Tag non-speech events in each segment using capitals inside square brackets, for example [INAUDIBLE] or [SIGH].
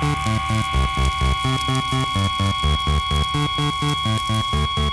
Thank you.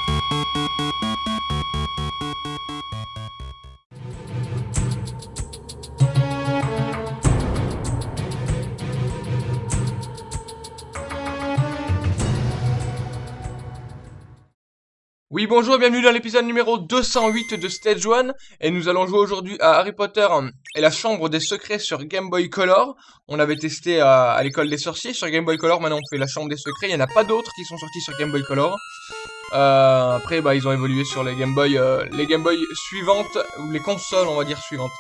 Bonjour, bienvenue dans l'épisode numéro 208 de Stage 1 et nous allons jouer aujourd'hui à Harry Potter et la chambre des secrets sur Game Boy Color. On avait testé à, l'école des sorciers sur Game Boy Color, maintenant on fait la chambre des secrets, il n'y en a pas d'autres qui sont sortis sur Game Boy Color. Euh, après bah, ils ont évolué sur les Game Boy, euh, les Game Boy suivantes, ou les consoles on va dire suivantes.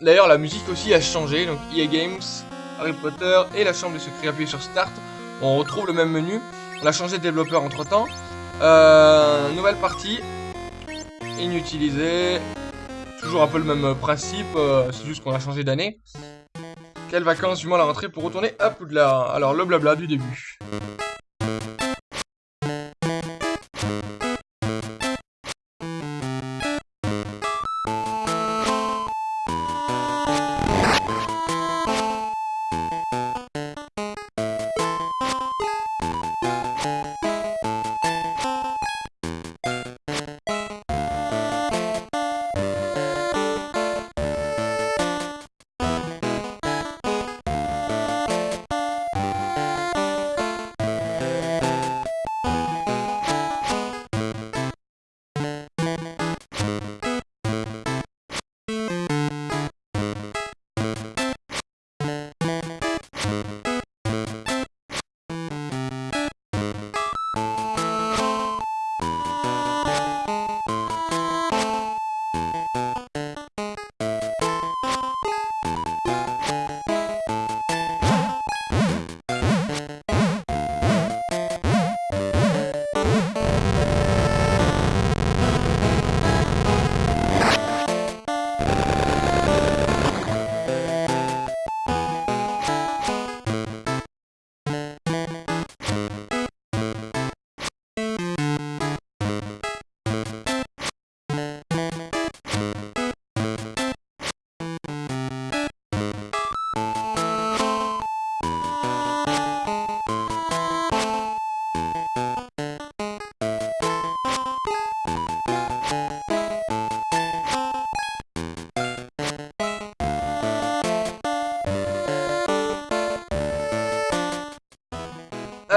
D'ailleurs la musique aussi a changé, donc EA Games, Harry Potter et la chambre des secrets, appuyez sur Start, on retrouve le même menu. On a changé de développeur entre temps. Euh, nouvelle partie. Inutilisée. Toujours un peu le même principe, euh, c'est juste qu'on a changé d'année. Quelles vacances, du moins la rentrée pour retourner à Poudlard Alors, le blabla du début.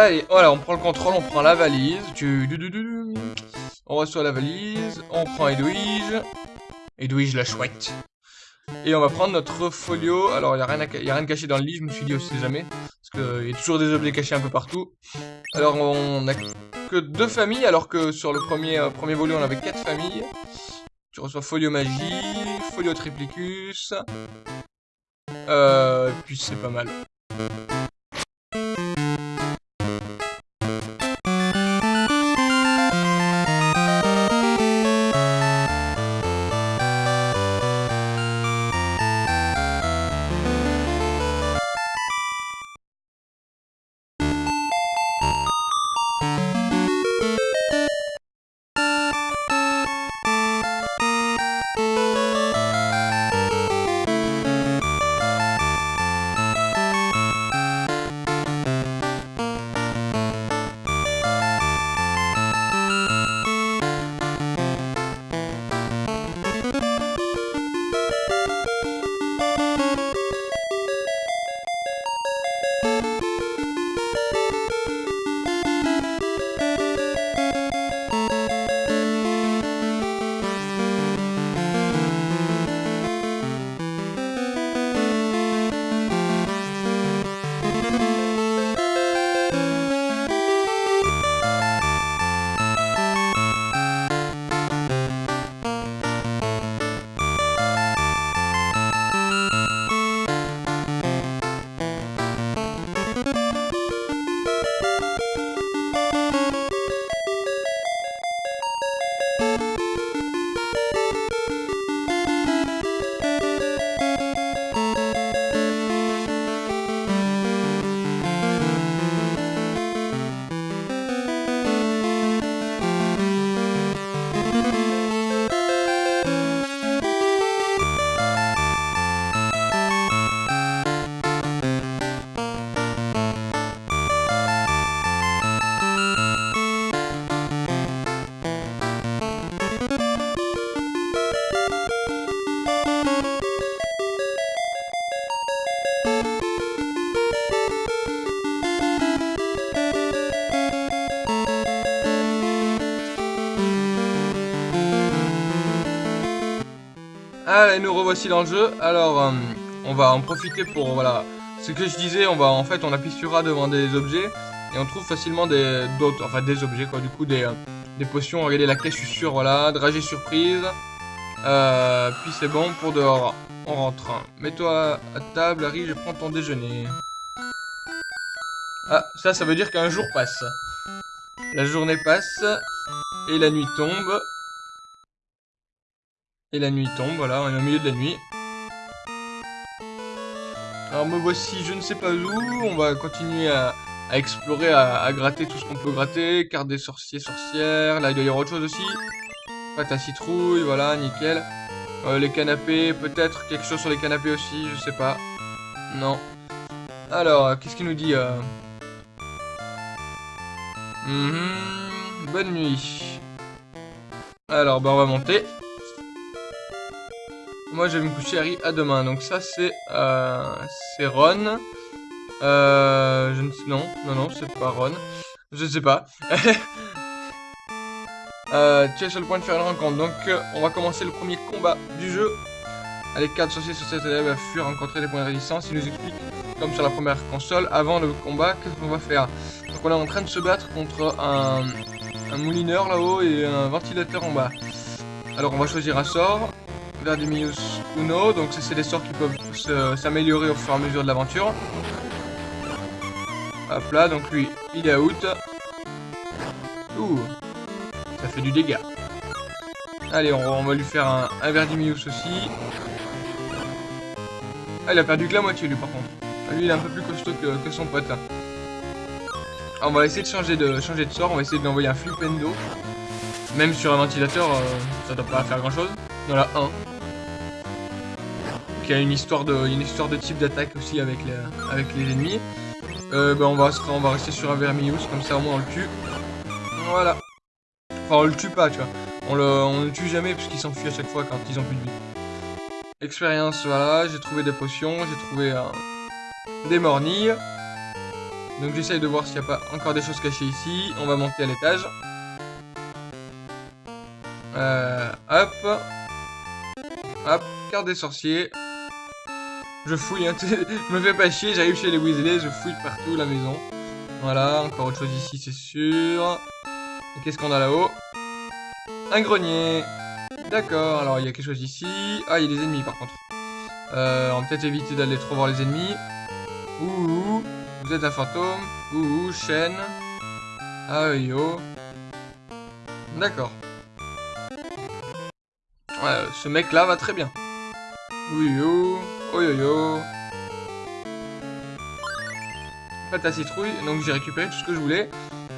Allez, voilà, on prend le contrôle, on prend la valise. Tu... On reçoit la valise, on prend Edwige. Edwige la chouette. Et on va prendre notre folio. Alors, il n'y a, rien de caché dans le lit, je me suis dit aussi jamais. Parce qu'il y a toujours des objets cachés un peu partout. Alors, on a que deux familles, alors que sur le premier, euh, premier volet, on avait quatre familles. Tu reçois folio magie, folio triplicus. Euh, et puis c'est pas mal. Allez, nous revoici dans le jeu. Alors, euh, on va en profiter pour, voilà, ce que je disais, on va, en fait, on appuie sur devant des objets, et on trouve facilement des, d'autres, enfin, des objets, quoi, du coup, des, euh, des potions. Regardez la caisse, je suis sûr, voilà, dragée surprise. Euh, puis c'est bon, pour dehors, on rentre. Mets-toi à table, Harry, je prends ton déjeuner. Ah, ça, ça veut dire qu'un jour passe. La journée passe, et la nuit tombe. Et la nuit tombe, voilà, on est au milieu de la nuit. Alors me voici, je ne sais pas où, on va continuer à, explorer, à, gratter tout ce qu'on peut gratter. Carte des sorciers, sorcières, là il doit y avoir autre chose aussi. Pâte à citrouille, voilà, nickel. Euh, les canapés, peut-être quelque chose sur les canapés aussi, je sais pas. Non. Alors, qu'est-ce qu'il nous dit euh... Mhm, bonne nuit. Alors, bah on va monter. Moi, je vais me coucher Harry à demain. Donc ça, c'est euh, c'est Ron. Euh, je ne sais... Non, non, non, c'est pas Ron. Je ne sais pas. [LAUGHS] euh, tu es sur le point de faire une rencontre. Donc, on va commencer le premier combat du jeu. Allez, 4 sorciers sur cette élève a fui rencontrer des points de résistance. Il nous explique, comme sur la première console, avant le combat, qu'est-ce qu'on va faire. Donc, on est en train de se battre contre un, un moulineur là-haut et un ventilateur en bas. Alors, on va choisir un sort. Verdimius Uno, donc c'est des sorts qui peuvent s'améliorer au fur et à mesure de l'aventure. Hop là, donc lui, il est out. Ouh, ça fait du dégât. Allez, on, va lui faire un, un Verdimius aussi. Ah, il a perdu que la moitié lui par contre. Ah, lui, il est un peu plus costaud que, son pote. Hein. on va essayer de changer de, changer de sort, on va essayer de lui envoyer un flipendo. Même sur un ventilateur, euh, ça doit pas faire grand chose. Voilà, un qui a une histoire de, une histoire de type d'attaque aussi avec les, avec les ennemis. Euh, ben on, va, on va rester sur un Vermilius, comme ça au moins on le tue. Voilà. Enfin, on le tue pas, tu vois. On le, on le tue jamais parce qu'il s'enfuit à chaque fois quand ils ont plus de vie. Expérience, voilà, j'ai trouvé des potions, j'ai trouvé des mornilles. Donc j'essaye de voir s'il n'y a pas encore des choses cachées ici. On va monter à l'étage. Euh, hop. Hop, carte des sorciers. Je fouille, je [LAUGHS] me fais pas chier, j'arrive chez les Weasley, je fouille partout la maison. Voilà, encore autre chose ici, c'est sûr. Qu'est-ce qu'on a là-haut? Un grenier. D'accord, alors il y a quelque chose ici. Ah, il y a des ennemis par contre. Euh, on va peut-être éviter d'aller trop voir les ennemis. Ouh, vous êtes un fantôme. Ouh, chaîne. Ah, yo. D'accord. Ouais, ce mec là va très bien. Oui, yo. Oh yo yo. Pâte à citrouille, donc j'ai récupéré tout ce que je voulais.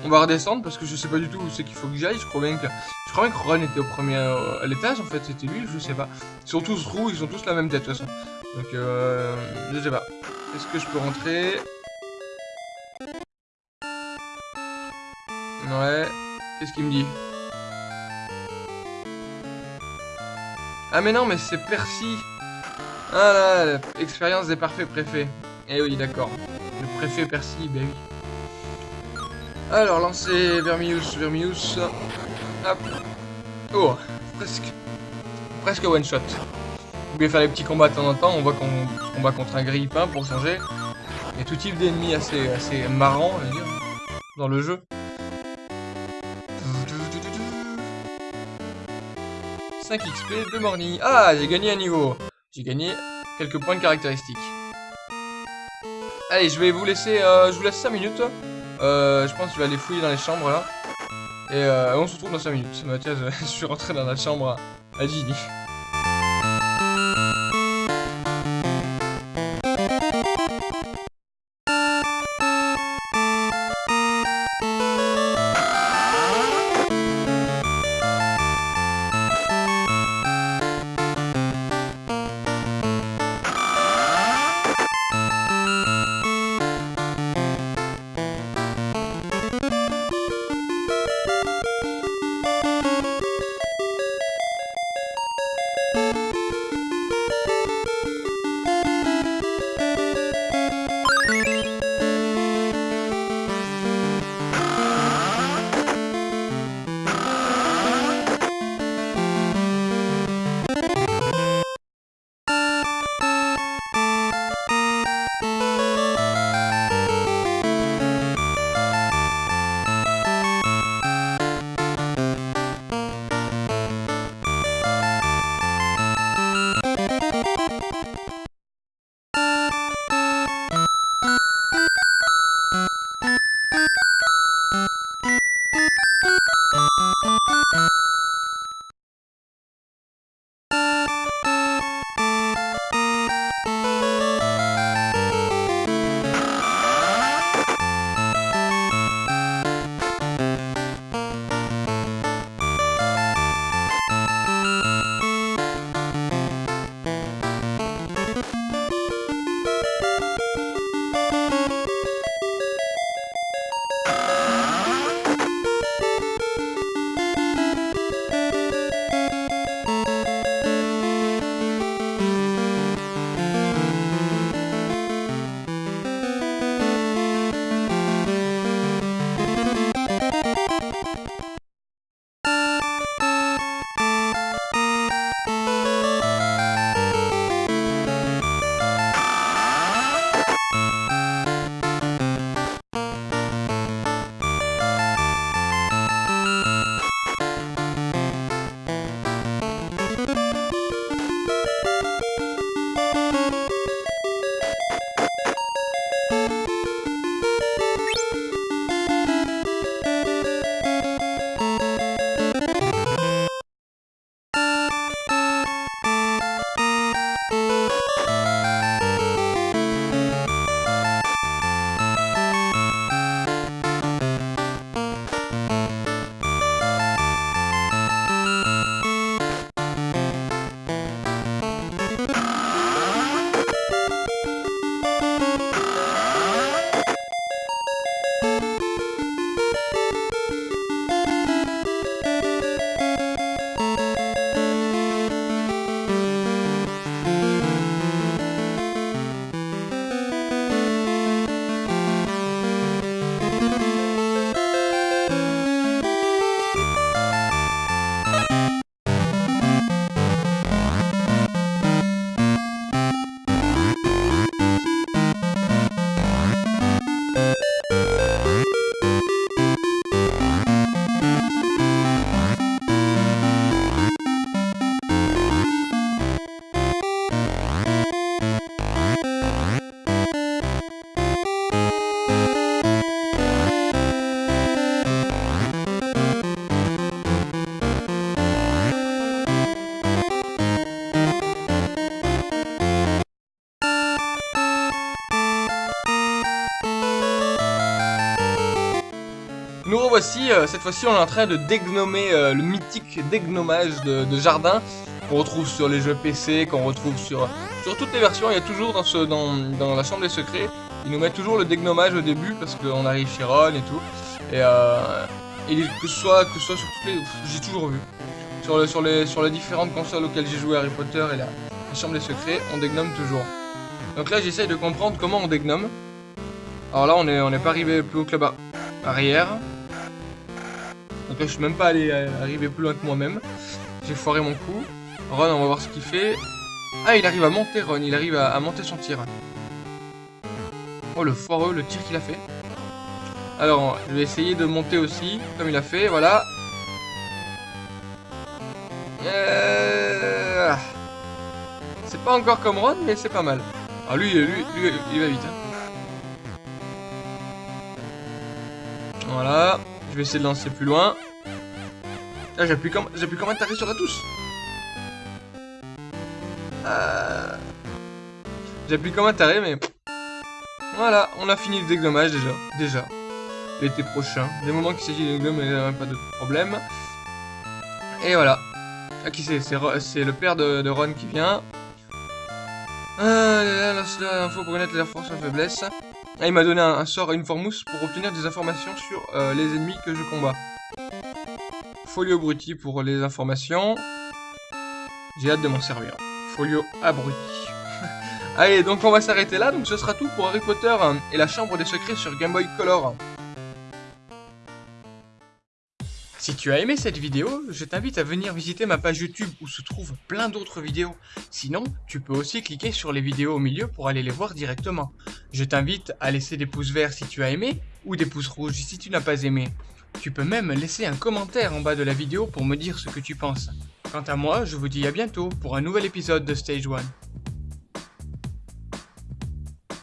On va redescendre parce que je sais pas du tout où c'est qu'il faut que j'aille. Je crois bien que je crois bien que Ron était au premier euh, à l'étage en fait, c'était lui, je sais pas. Ils sont tous roux, ils ont tous la même tête de toute façon. Donc euh, je sais pas. Est-ce que je peux rentrer? Ouais. Qu'est-ce qu'il me dit? Ah mais non, mais c'est Percy ah là, expérience des parfaits préfets. Eh oui, d'accord. Le préfet Percy, ben oui. Alors, lancer Vermius, Vermius. Hop. Oh, presque. Presque one shot. Vous pouvez faire les petits combats de temps en temps. On voit qu'on combat contre un grille-pain pour changer. Il y a tout type d'ennemis assez, assez marrant, dans le jeu. 5 XP, de morning. Ah, j'ai gagné un niveau. J'ai gagné quelques points de caractéristiques. Allez, je vais vous laisser, euh, je vous laisse 5 minutes. Euh, je pense que je vais aller fouiller dans les chambres là. Et euh, on se retrouve dans 5 minutes. Mathias, [LAUGHS] je suis rentré dans la chambre à Ginny. you [LAUGHS] euh, cette fois-ci, on est en train de dégnommer euh, le mythique dégnomage de, jardin qu'on retrouve sur les jeux PC, qu'on retrouve sur, toutes les versions. Il y a toujours dans, la chambre des secrets, ils nous mettent toujours le dégnomage au début parce qu'on arrive chez Ron et tout. Et, euh, que, ce soit, que soit sur toutes les... J'ai toujours vu. Sur, le, sur, les, différentes consoles auxquelles j'ai joué Harry Potter et la, chambre des secrets, on dégnome toujours. Donc là, j'essaye de comprendre comment on dégnome. Alors là, on n'est on pas arrivé plus haut que là-bas. Arrière. Donc là, je suis même pas allé euh, arriver plus loin que moi-même. J'ai foiré mon coup. Ron, on va voir ce qu'il fait. Ah, il arrive à monter, Ron. Il arrive à, monter son tir. Oh, le foireux, le tir qu'il a fait. Alors, je vais essayer de monter aussi, comme il a fait. Voilà. Euh... C'est pas encore comme Ron, mais c'est pas mal. Ah, lui, lui, lui, il va vite. Hein. Voilà. Je vais essayer de lancer plus loin. Ah, j'appuie comme, j'appuie comme un taré sur la touche. Euh... J'appuie comme un taré, mais... Voilà, on a fini le déglommage déjà. Déjà. L'été prochain. Des moments qu'il s'agit de il n'y a pas de problème. Et voilà. Ah, qui c'est? C'est le père de, Ron qui vient. Euh, l'info pour connaître la force et faiblesse. Ah, il m'a donné un, sort Informous pour obtenir des informations sur euh, les ennemis que je combats. Folio abruti pour les informations. J'ai hâte de m'en servir. Folio abruti. [LAUGHS] Allez, donc on va s'arrêter là. Donc ce sera tout pour Harry Potter hein, et la Chambre des Secrets sur Game Boy Color. Si tu as aimé cette vidéo, je t'invite à venir visiter ma page YouTube où se trouvent plein d'autres vidéos. Sinon, tu peux aussi cliquer sur les vidéos au milieu pour aller les voir directement. Je t'invite à laisser des pouces verts si tu as aimé, ou des pouces rouges si tu n'as pas aimé. Tu peux même laisser un commentaire en bas de la vidéo pour me dire ce que tu penses. Quant à moi, je vous dis à bientôt pour un nouvel épisode de Stage 1.